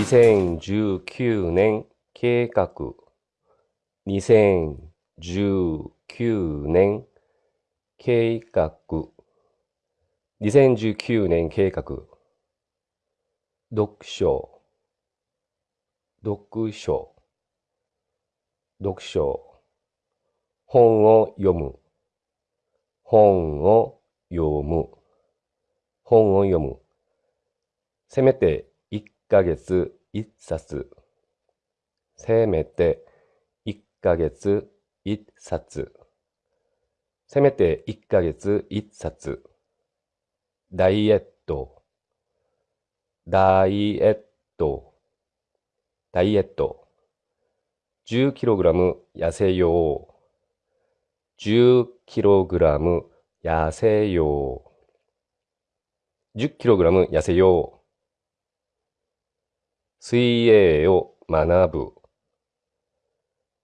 2019年計画。2019年計画。2019年計画。読書。読書。読書。本を読む。本を読む。本を読む。せめてヶ月1冊。せめて1ヶ月1冊。せめて1ヶ月1冊。ダイエット。ダイエット。ダイエット。10kg 痩せよう。10kg 痩せよう。10kg 痩せよう。水泳を学ぶ。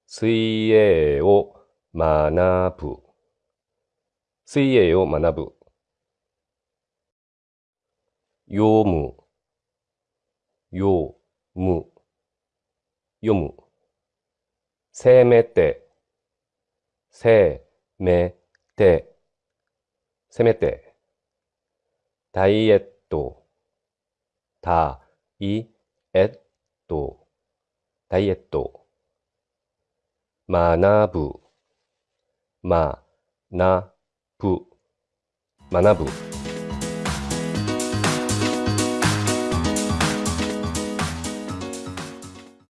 水泳を学ぶ。水泳を学ぶ。読む。読む。読む。せめて。せめて。せめて。ダイエット。ダイえっとダイエット。学ぶ。学ぶ。学ぶ。